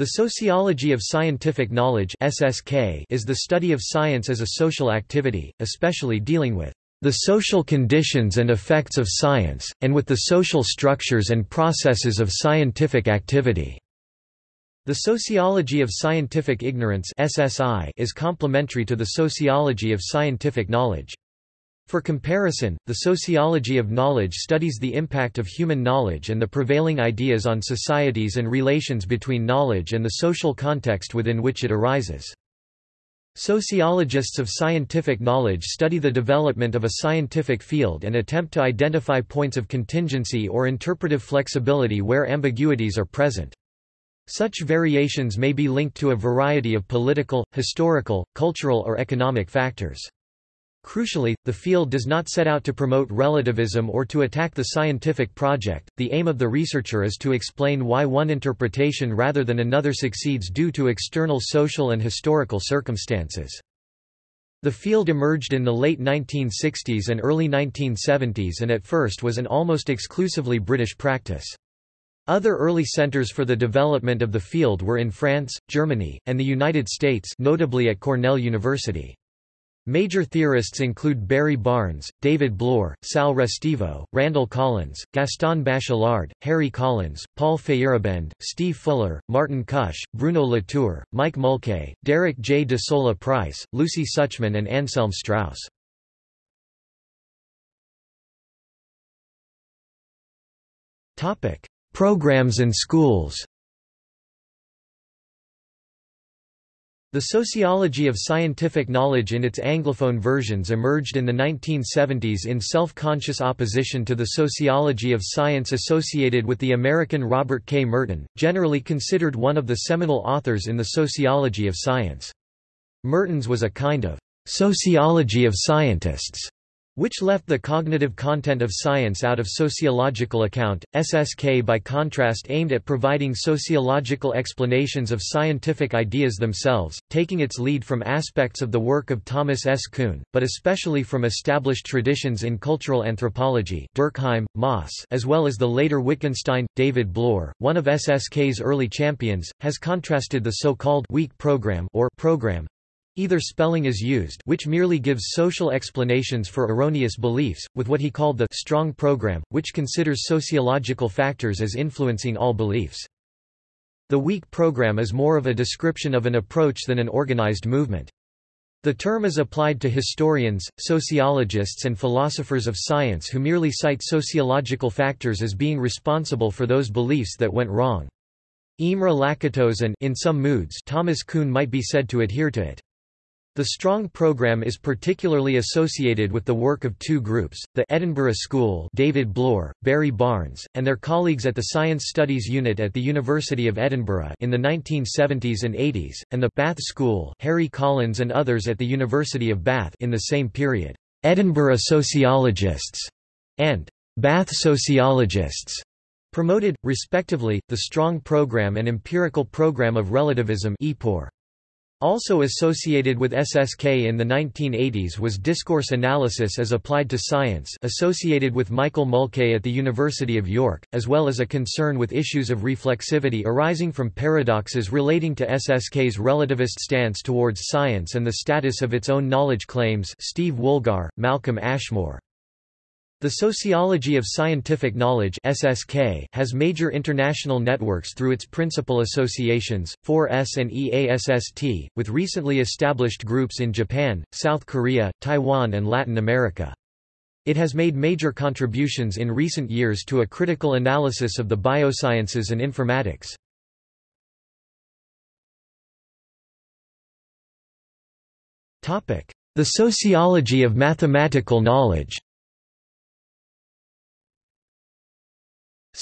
The sociology of scientific knowledge (SSK) is the study of science as a social activity, especially dealing with the social conditions and effects of science, and with the social structures and processes of scientific activity. The sociology of scientific ignorance (SSI) is complementary to the sociology of scientific knowledge. For comparison, the sociology of knowledge studies the impact of human knowledge and the prevailing ideas on societies and relations between knowledge and the social context within which it arises. Sociologists of scientific knowledge study the development of a scientific field and attempt to identify points of contingency or interpretive flexibility where ambiguities are present. Such variations may be linked to a variety of political, historical, cultural or economic factors. Crucially, the field does not set out to promote relativism or to attack the scientific project, the aim of the researcher is to explain why one interpretation rather than another succeeds due to external social and historical circumstances. The field emerged in the late 1960s and early 1970s and at first was an almost exclusively British practice. Other early centers for the development of the field were in France, Germany, and the United States notably at Cornell University. Major theorists include Barry Barnes, David Bloor, Sal Restivo, Randall Collins, Gaston Bachelard, Harry Collins, Paul Feyerabend, Steve Fuller, Martin Kusch, Bruno Latour, Mike Mulkay, Derek J. de Solla Price, Lucy Suchman and Anselm Strauss. Programs and schools The sociology of scientific knowledge in its Anglophone versions emerged in the 1970s in self-conscious opposition to the sociology of science associated with the American Robert K. Merton, generally considered one of the seminal authors in the sociology of science. Merton's was a kind of sociology of scientists which left the cognitive content of science out of sociological account. SSK by contrast aimed at providing sociological explanations of scientific ideas themselves, taking its lead from aspects of the work of Thomas S. Kuhn, but especially from established traditions in cultural anthropology Durkheim, Mauss as well as the later Wittgenstein. David Bloor, one of SSK's early champions, has contrasted the so-called weak program or program Either spelling is used which merely gives social explanations for erroneous beliefs, with what he called the strong program, which considers sociological factors as influencing all beliefs. The weak program is more of a description of an approach than an organized movement. The term is applied to historians, sociologists and philosophers of science who merely cite sociological factors as being responsible for those beliefs that went wrong. Imre Lakatos and in some moods Thomas Kuhn might be said to adhere to it. The Strong program is particularly associated with the work of two groups, the Edinburgh School David Bloor, Barry Barnes, and their colleagues at the Science Studies Unit at the University of Edinburgh in the 1970s and 80s, and the Bath School Harry Collins and others at the University of Bath in the same period. Edinburgh Sociologists and Bath Sociologists promoted, respectively, the Strong program and Empirical program of relativism EPOR. Also associated with SSK in the 1980s was discourse analysis as applied to science associated with Michael Mulkay at the University of York, as well as a concern with issues of reflexivity arising from paradoxes relating to SSK's relativist stance towards science and the status of its own knowledge claims Steve Woolgar, Malcolm Ashmore. The Sociology of Scientific Knowledge (SSK) has major international networks through its principal associations, 4S and EASST, with recently established groups in Japan, South Korea, Taiwan and Latin America. It has made major contributions in recent years to a critical analysis of the biosciences and informatics. The sociology of mathematical knowledge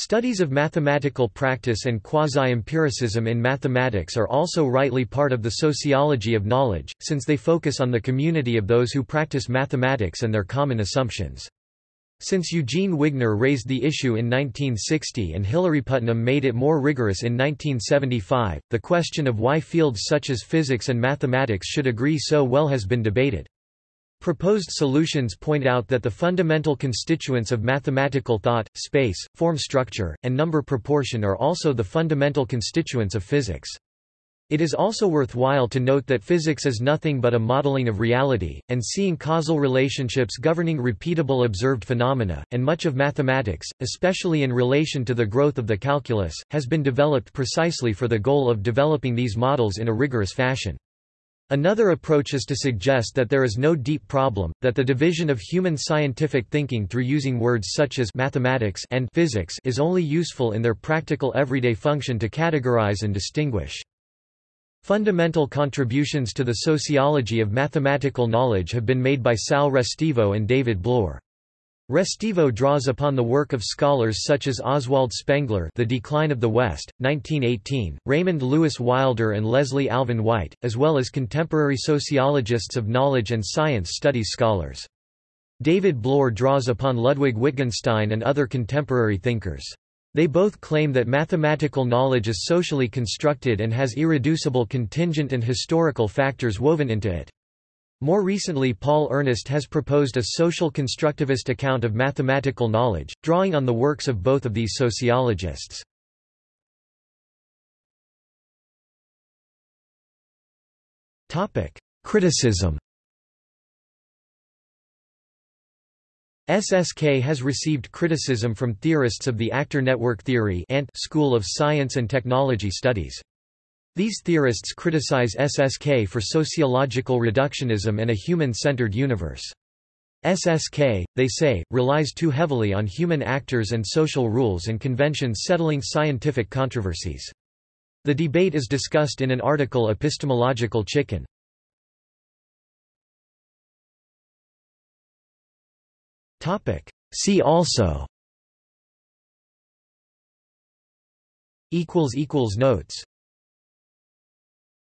Studies of mathematical practice and quasi-empiricism in mathematics are also rightly part of the sociology of knowledge, since they focus on the community of those who practice mathematics and their common assumptions. Since Eugene Wigner raised the issue in 1960 and Hilary Putnam made it more rigorous in 1975, the question of why fields such as physics and mathematics should agree so well has been debated. Proposed solutions point out that the fundamental constituents of mathematical thought, space, form structure, and number proportion are also the fundamental constituents of physics. It is also worthwhile to note that physics is nothing but a modeling of reality, and seeing causal relationships governing repeatable observed phenomena, and much of mathematics, especially in relation to the growth of the calculus, has been developed precisely for the goal of developing these models in a rigorous fashion. Another approach is to suggest that there is no deep problem, that the division of human scientific thinking through using words such as mathematics and physics is only useful in their practical everyday function to categorize and distinguish. Fundamental contributions to the sociology of mathematical knowledge have been made by Sal Restivo and David Bloor. Restivo draws upon the work of scholars such as Oswald Spengler The Decline of the West, 1918, Raymond Lewis Wilder and Leslie Alvin White, as well as contemporary sociologists of knowledge and science studies scholars. David Bloor draws upon Ludwig Wittgenstein and other contemporary thinkers. They both claim that mathematical knowledge is socially constructed and has irreducible contingent and historical factors woven into it. More recently Paul Ernest has proposed a social constructivist account of mathematical knowledge, drawing on the works of both of these sociologists. Criticism SSK has received criticism from theorists of the actor network theory and School of Science and Technology Studies. These theorists criticize SSK for sociological reductionism and a human-centered universe. SSK, they say, relies too heavily on human actors and social rules and conventions settling scientific controversies. The debate is discussed in an article Epistemological Chicken. See also Notes